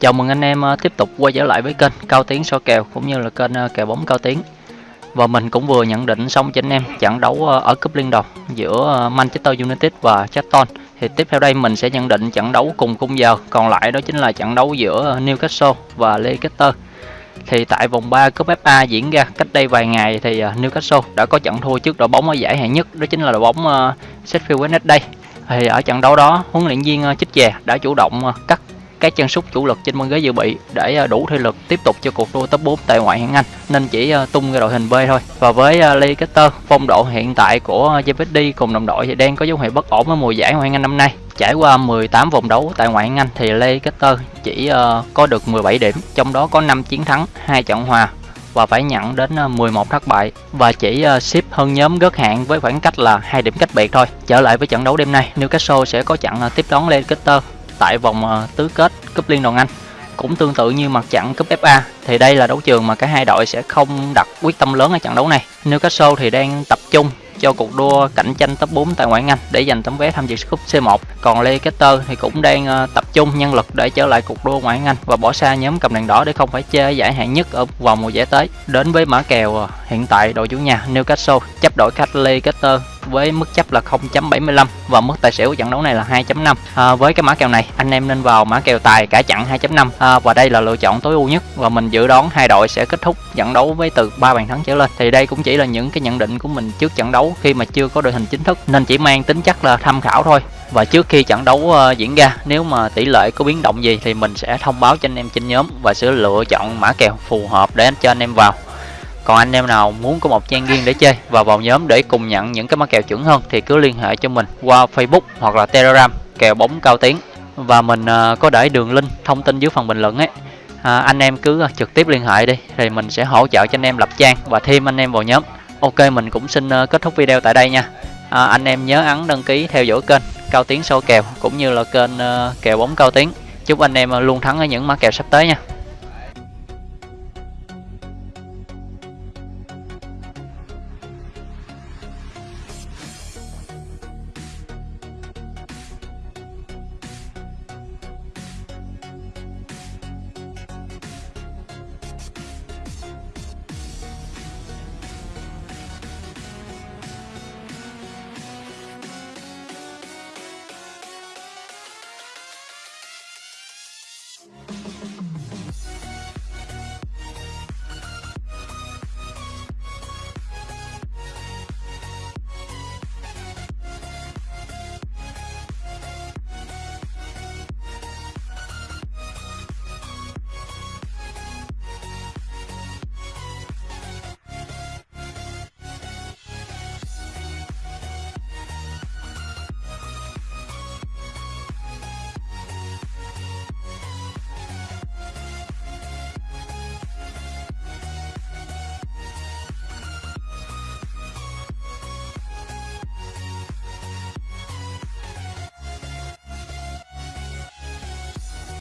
Chào mừng anh em ờ, tiếp tục quay trở lại với kênh Cao Tiến so kèo cũng như là kênh ờ, kèo bóng Cao Tiến. Và mình cũng vừa nhận định xong cho anh em trận đấu ờ, ở cúp Liên Đồng giữa Manchester United và Charlton. Thì tiếp theo đây mình sẽ nhận định trận đấu cùng khung giờ, còn lại đó chính là trận đấu giữa Newcastle và Leicester. Thì tại vòng 3 cúp FA diễn ra cách đây vài ngày thì Newcastle đã có trận thua trước đội bóng ở giải hạng nhất, đó chính là đội bóng Sheffield Wednesday. Thì ở trận đấu đó, huấn luyện viên Chích Chè đã chủ động cắt các chân sút chủ lực trên băng ghế dự bị để à, đủ thể lực tiếp tục cho cuộc đua top 4 tại ngoại hạng Anh nên chỉ à, tung ra đội hình B thôi. Và với à, Leicester, phong độ hiện tại của JVD cùng đồng đội thì đang có dấu hiệu bất ổn ở mùa giải ngoại hạng Anh năm nay. Trải qua 18 vòng đấu tại ngoại hạng Anh thì Leicester chỉ có được 17 điểm, trong đó có 5 chiến thắng, 2 trận hòa và phải nhận đến 11 thất bại và chỉ ship hơn nhóm gớt hạng với khoảng cách là hai điểm cách biệt thôi. Trở lại với trận đấu đêm nay, Newcastle sẽ có trận tiếp đón Leicester tại vòng ờ, tứ kết cúp Liên đoàn Anh. Cũng tương tự như mặt trận cúp FA thì đây là đấu trường mà cả hai đội sẽ không đặt quyết tâm lớn ở trận đấu này. Newcastle thì đang tập trung cho cuộc đua cạnh tranh top 4 tại ngoại Anh để giành tấm vé tham dự cúp C1. Còn Leicester thì cũng đang ờ, tập trung nhân lực để trở lại cuộc đua ngoại Anh và bỏ xa nhóm cầm đèn đỏ để không phải chơi giải hạng nhất ở vòng mùa giải tới. Đến với mã kèo ờ, hiện tại đội chủ nhà Newcastle chấp đội khách Leicester với mức chấp là 0.75 và mức tài xỉu của trận đấu này là 2.5 à, với cái mã kèo này anh em nên vào mã kèo tài cả chặn 2.5 à, và đây là lựa chọn tối ưu nhất và mình dự đoán hai đội sẽ kết thúc trận đấu với từ 3 bàn thắng trở lên. Thì đây cũng chỉ là những cái nhận định của mình trước trận đấu khi mà chưa có đội hình chính thức nên chỉ mang tính chất là tham khảo thôi. Và trước khi trận đấu uh, diễn ra nếu mà tỷ lệ có biến động gì thì mình sẽ thông báo cho anh em trên nhóm và sẽ lựa chọn mã kèo phù hợp để cho anh em vào còn anh em nào muốn có một trang riêng để chơi và vào nhóm để cùng nhận những cái mã kèo chuẩn hơn thì cứ liên hệ cho mình qua Facebook hoặc là Telegram kèo bóng cao tiếng. Và mình uh, có để đường link thông tin dưới phần bình luận ấy. À, anh em cứ à, trực tiếp liên hệ đi thì mình sẽ hỗ trợ cho anh em lập trang và thêm anh em vào nhóm. Ok mình cũng xin uh, kết thúc video tại đây nha. À, anh em nhớ ấn đăng ký theo dõi kênh cao tiếng sâu kèo cũng như là kênh uh, kèo bóng cao tiếng. Chúc anh em luôn thắng ở những mã kèo sắp tới nha.